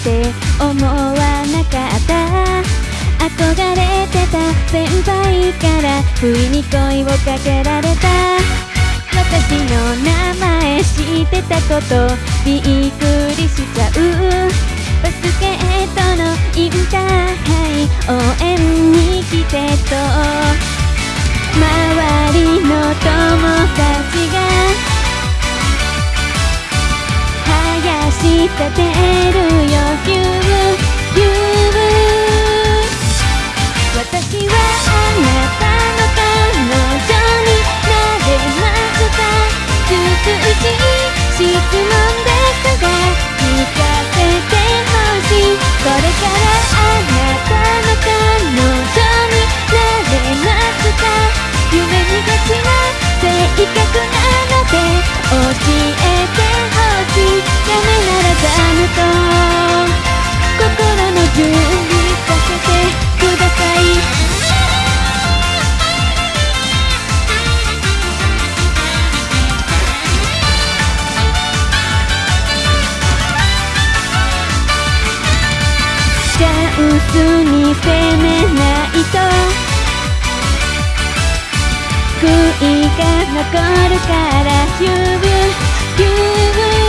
て思わなかった。憧れてた先輩から不意に声をかけられた。私の名前知ってたことびっくりしちゃう。バスケットのインターハイ応援に来てと。周りの友達が林立てる。チャンスに攻めないと。悔いが残るからヒューヒ